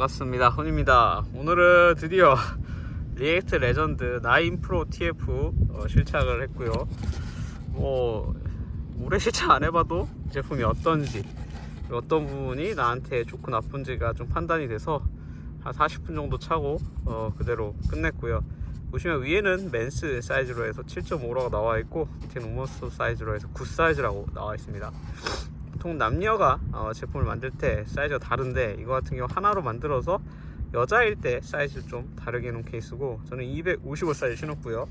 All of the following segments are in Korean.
반갑습니다. 훈입니다. 오늘은 드디어 React Legend 9 Pro TF 어, 실착을 했고요. 뭐 오래 실착 안 해봐도 이 제품이 어떤지 어떤 부분이 나한테 좋고 나쁜지가 좀 판단이 돼서 한 40분 정도 차고 어, 그대로 끝냈고요. 보시면 위에는 men's 사이즈로 해서 7.5라고 나와 있고 밑에는 women's 사이즈로 해서 9 사이즈라고 나와 있습니다 보통 남녀가 어, 제품을 만들 때 사이즈가 다른데 이거 같은 경우 하나로 만들어서 여자일 때 사이즈를 좀 다르게 해놓은 케이스고 저는 255 사이즈 신었고요.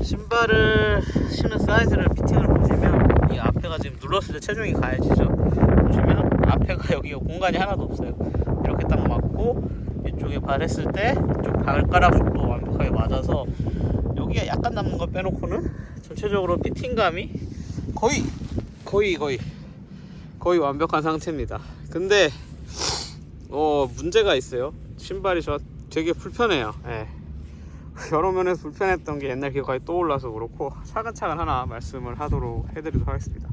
신발을 신은 사이즈를 피팅을 보시면 이 앞에가 지금 눌렀을 때 체중이 가해지죠. 보시면 앞에가 여기가 공간이 하나도 없어요. 이렇게 딱 맞고 이쪽에 발 했을 때 이쪽 발가락 쪽도 완벽하게 맞아서 여기가 약간 남는 거 빼놓고는 전체적으로 피팅감이 거의 거의 거의 거의 완벽한 상태입니다. 근데 어 문제가 있어요. 신발이 저 되게 불편해요. 예. 여러 면에서 불편했던 게 옛날 기억이 떠올라서 그렇고 차근차근 하나 말씀을 하도록 해드리도록 하겠습니다.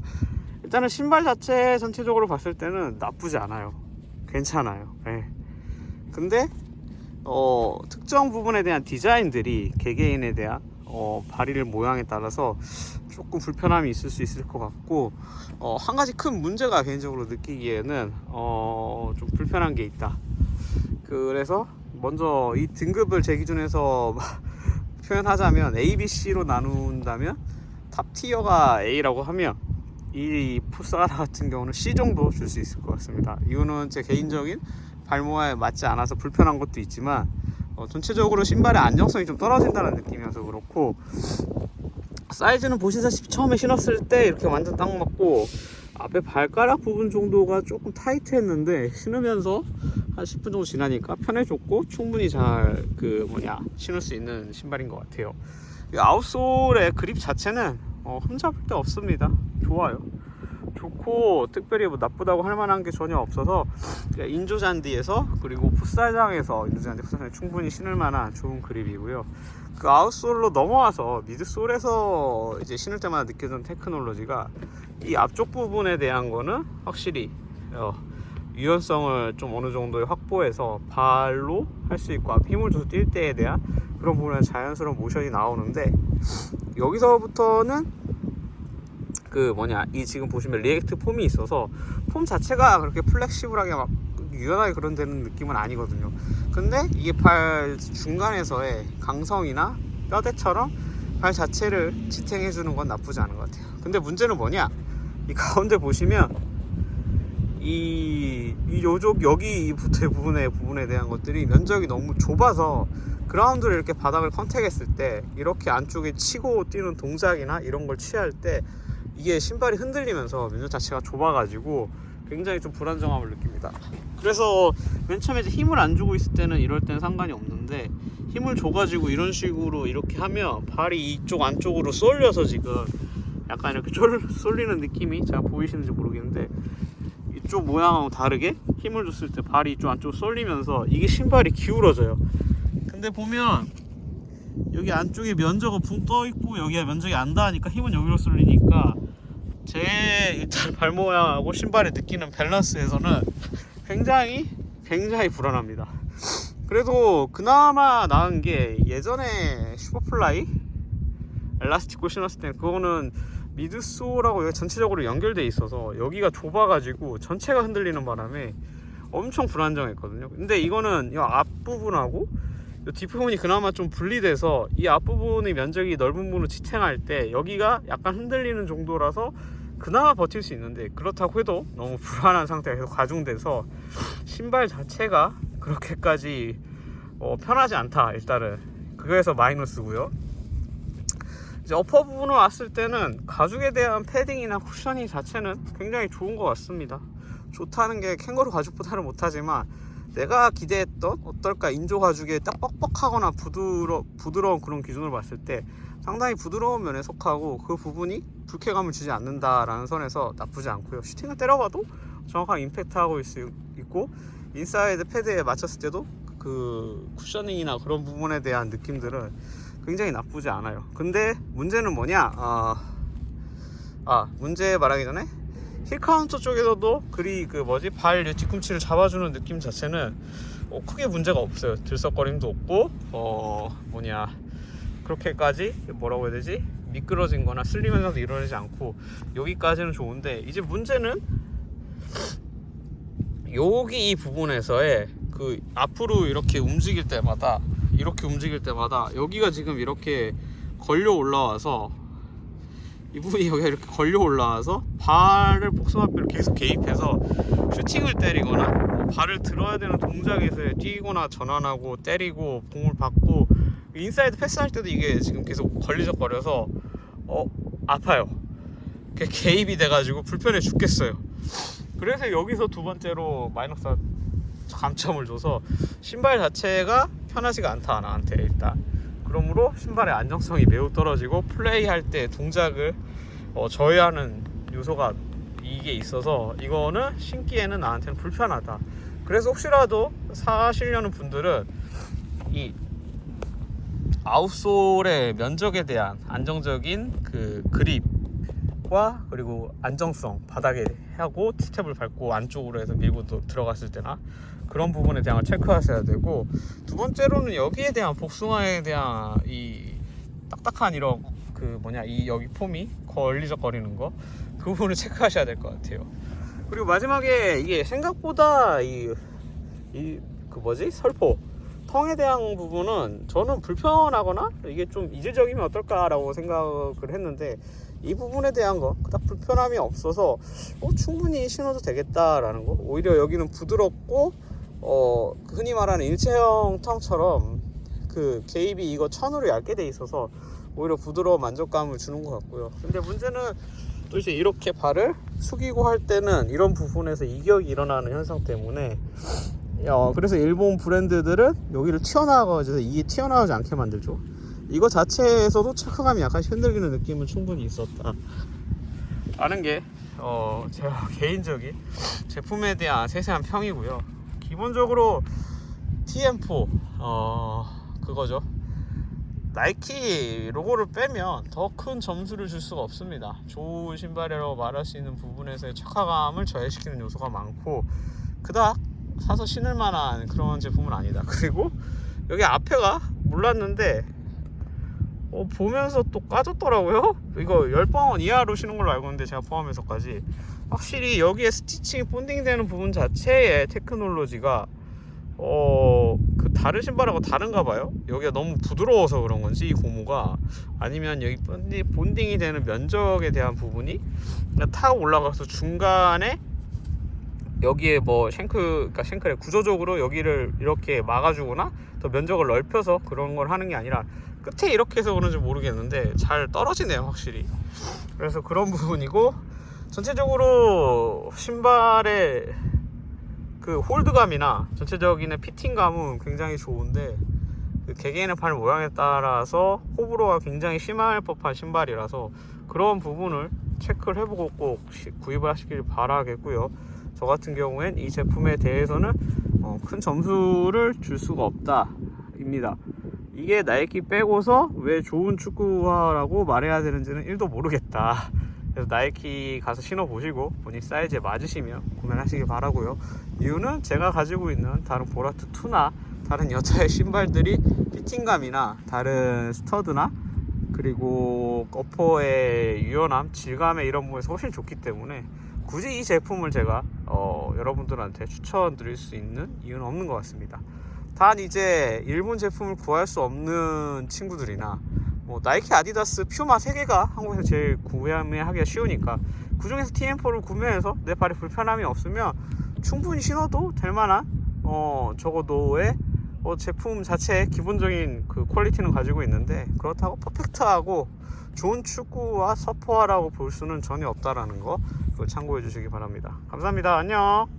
일단은 신발 자체 전체적으로 봤을 때는 나쁘지 않아요. 괜찮아요. 예. 근데 어, 특정 부분에 대한 디자인들이 개개인에 대한 어, 발의 모양에 따라서 조금 불편함이 있을 수 있을 것 같고 어, 한 가지 큰 문제가 개인적으로 느끼기에는 어, 좀 불편한 게 있다. 그래서 먼저 이 등급을 제 기준에서 표현하자면 A, B, C로 나눈다면 top tier가 A라고 하면 이 풋살화 같은 경우는 C 정도 줄 수 있을 것 같습니다. 이유는 제 개인적인 발모에 맞지 않아서 불편한 것도 있지만 어, 전체적으로 신발의 안정성이 좀 떨어진다는 느낌이어서 그렇고 사이즈는 보시다시피 처음에 신었을 때 이렇게 완전 딱 맞고 앞에 발가락 부분 정도가 조금 타이트했는데 신으면서 한 10분 정도 지나니까 편해졌고 충분히 잘 그 뭐냐 신을 수 있는 신발인 것 같아요. 이 아웃솔의 그립 자체는 어, 흠잡을 데 없습니다. 좋아요 좋고 특별히 뭐 나쁘다고 할 만한 게 전혀 없어서 인조 잔디에서 그리고 풋살장에서 인조 잔디 풋살장에 충분히 신을 만한 좋은 그립이고요. 그 아웃솔로 넘어와서 미드솔에서 이제 신을 때마다 느껴지는 테크놀로지가 이 앞쪽 부분에 대한 거는 확실히 어, 유연성을 좀 어느 정도에 확보해서 발로 할 수 있고 힘을 줘서 뛸 때에 대한 그런 부분에 자연스러운 모션이 나오는데 여기서부터는 그 뭐냐 이 지금 보시면 React foam이 있어서 폼 자체가 그렇게 flexible하게 막 유연하게 그런 되는 느낌은 아니거든요. 근데 이게 발 중간에서의 강성이나 뼈대처럼 발 자체를 지탱해 주는 건 나쁘지 않은 것 같아요. 근데 문제는 뭐냐 이 가운데 보시면 이, 이 요쪽 여기 붙을 부분의 부분에 대한 것들이 면적이 너무 좁아서 그라운드를 이렇게 바닥을 컨택했을 때 이렇게 안쪽에 치고 뛰는 동작이나 이런 걸 취할 때 이게 신발이 흔들리면서 면적 자체가 좁아가지고 굉장히 좀 불안정함을 느낍니다. 그래서 맨 처음에 이제 힘을 안 주고 있을 때는 이럴 때는 상관이 없는데 힘을 줘가지고 이런 식으로 이렇게 하면 발이 이쪽 안쪽으로 쏠려서 지금 약간 이렇게 쫄, 쏠리는 느낌이 잘 보이시는지 모르겠는데 이쪽 모양하고 다르게 힘을 줬을 때 발이 이쪽 안쪽으로 쏠리면서 이게 신발이 기울어져요. 근데 보면 여기 안쪽에 면적은 붕 떠 있고 여기가 면적이 안 닿으니까 힘은 여기로 쏠리니까 제 일단 발 모양하고 신발이 느끼는 밸런스에서는 굉장히 굉장히 불안합니다. 그래도 그나마 나은 게 예전에 Superfly Elastico 신었을 때 그거는 여기 전체적으로 연결돼 있어서 여기가 좁아가지고 전체가 흔들리는 바람에 엄청 불안정했거든요. 근데 이거는 이 앞부분하고 이 뒷부분이 그나마 좀 분리돼서 이 앞부분의 면적이 넓은 부분으로 지탱할 때 여기가 약간 흔들리는 정도라서 그나마 버틸 수 있는데 그렇다고 해도 너무 불안한 상태가 계속 가중돼서 신발 자체가 그렇게까지 어, 편하지 않다 일단은. 그거에서 마이너스고요. 이제 어퍼 부분을 왔을 때는 가죽에 대한 패딩이나 쿠셔닝 자체는 굉장히 좋은 것 같습니다. 좋다는 게 캥거루 가죽보다는 못하지만 내가 기대했던 어떨까 인조 가죽에 딱 뻑뻑하거나 부드러, 부드러운 그런 기준으로 봤을 때 상당히 부드러운 면에 속하고 그 부분이 불쾌감을 주지 않는다라는 선에서 나쁘지 않고요. 슈팅을 때려봐도 정확한 임팩트하고 있고 인사이드 패드에 맞췄을 때도 그 cushioning이나 그런 부분에 대한 느낌들은 굉장히 나쁘지 않아요. 근데 문제는 뭐냐? 어... 아 문제 말하기 전에 heel counter 쪽에서도 그리 그 뭐지? 발 뒤꿈치를 잡아주는 느낌 자체는 어, 크게 문제가 없어요. 들썩거림도 없고 어 뭐냐 그렇게까지 뭐라고 해야 되지? 미끄러진 거나 슬립 현상도 일어나지 않고 여기까지는 좋은데 이제 문제는 여기 이 부분에서의 그 앞으로 이렇게 움직일 때마다 이렇게 움직일 때마다 여기가 지금 이렇게 걸려 올라와서 이 부분이 여기가 이렇게 걸려 올라와서 발을 복숭아 뼈를 계속 개입해서 슈팅을 때리거나 뭐 발을 들어야 되는 동작에서 뛰거나 전환하고 때리고 공을 받고 인사이드 패스할 때도 이게 지금 계속 걸리적거려서 어 아파요. 개입이 돼가지고 불편해 죽겠어요. 그래서 여기서 두 번째로 마이너스 감점을 줘서 신발 자체가 편하지가 않다 나한테 일단 그러므로 신발의 안정성이 매우 떨어지고 플레이할 때 동작을 어, 저해하는 요소가 이게 있어서 이거는 신기에는 나한테는 불편하다 그래서 혹시라도 사시려는 분들은 이 아웃솔의 면적에 대한 안정적인 그 그립과 그리고 안정성 바닥에 하고 스텝을 밟고 안쪽으로 해서 밀고 또 들어갔을 때나 그런 부분에 대한 걸 체크하셔야 되고 두 번째로는 여기에 대한 복숭아에 대한 이 딱딱한 이런 그 뭐냐 이 여기 폼이 걸리적거리는 거 그 부분을 체크하셔야 될 것 같아요. 그리고 마지막에 이게 생각보다 이 이 그 뭐지 설포 텅에 대한 부분은 저는 불편하거나 이게 좀 이질적이면 어떨까라고 생각을 했는데 이 부분에 대한 거 그닥 불편함이 없어서 어, 충분히 신어도 되겠다라는 거. 오히려 여기는 부드럽고 어, 흔히 말하는 일체형 텅처럼 그 개입이 이거 천으로 얇게 돼 있어서 오히려 부드러운 만족감을 주는 것 같고요. 근데 문제는 또 이제 이렇게 발을 숙이고 할 때는 이런 부분에서 이격이 일어나는 현상 때문에 어, 그래서 일본 브랜드들은 여기를 튀어나와가지고 이게 튀어나오지 않게 만들죠. 이거 자체에서도 체크감이 약간 흔들리는 느낌은 충분히 있었다. 라는 게, 어, 제가 개인적인 제품에 대한 세세한 평이고요. 기본적으로 TM4, 어, 그거죠. 나이키 로고를 빼면 더 큰 점수를 줄 수가 없습니다. 좋은 신발이라고 말할 수 있는 부분에서의 착화감을 저해시키는 요소가 많고, 그닥 사서 신을 만한 그런 제품은 아니다. 그리고 여기 앞에가 몰랐는데 어, 보면서 또 까졌더라고요. 이거 10번 이하로 신은 걸로 알고 있는데 제가 포함해서까지 확실히 여기에 스티칭이 본딩되는 부분 자체의 테크놀로지가 어, 그 다른 신발하고 다른가 봐요. 여기가 너무 부드러워서 그런 건지 이 고무가 아니면 여기 본딩, 본딩이 되는 면적에 대한 부분이 타고 올라가서 중간에 여기에 뭐 쉔크, 그러니까 쉔크를 구조적으로 여기를 이렇게 막아주거나 더 면적을 넓혀서 그런 걸 하는 게 아니라 끝에 이렇게 해서 그런지 모르겠는데 잘 떨어지네요 확실히 그래서 그런 부분이고 전체적으로 신발의 그 홀드감이나 전체적인 피팅감은 굉장히 좋은데 그 개개인의 발 모양에 따라서 호불호가 굉장히 심할 법한 신발이라서 그런 부분을 체크를 해보고 꼭 시- 구입을 하시길 바라겠고요. 저 같은 경우엔 이 제품에 대해서는 어, 큰 점수를 줄 수가 없다 입니다. 이게 나이키 빼고서 왜 좋은 축구화라고 말해야 되는지는 1도 모르겠다. 그래서 나이키 가서 신어보시고 본인 사이즈에 맞으시면 구매하시길 바라고요. 이유는 제가 가지고 있는 다른 보라트 2나 다른 여자의 신발들이 피팅감이나 다른 스터드나 그리고 어퍼의 유연함, 질감의 이런 부분에서 훨씬 좋기 때문에 굳이 이 제품을 제가 어, 여러분들한테 추천드릴 수 있는 이유는 없는 것 같습니다. 단 이제 일본 제품을 구할 수 없는 친구들이나 뭐 나이키, 아디다스, 퓨마 세 개가 한국에서 제일 구매하기가 쉬우니까 그 중에서 TM4를 구매해서 내 발에 불편함이 없으면 충분히 신어도 될 만한 어 적어도의 어, 제품 자체의 기본적인 그 퀄리티는 가지고 있는데 그렇다고 퍼펙트하고 좋은 축구와 서퍼화라고 볼 수는 전혀 없다라는 거 그걸 참고해 주시기 바랍니다. 감사합니다. 안녕.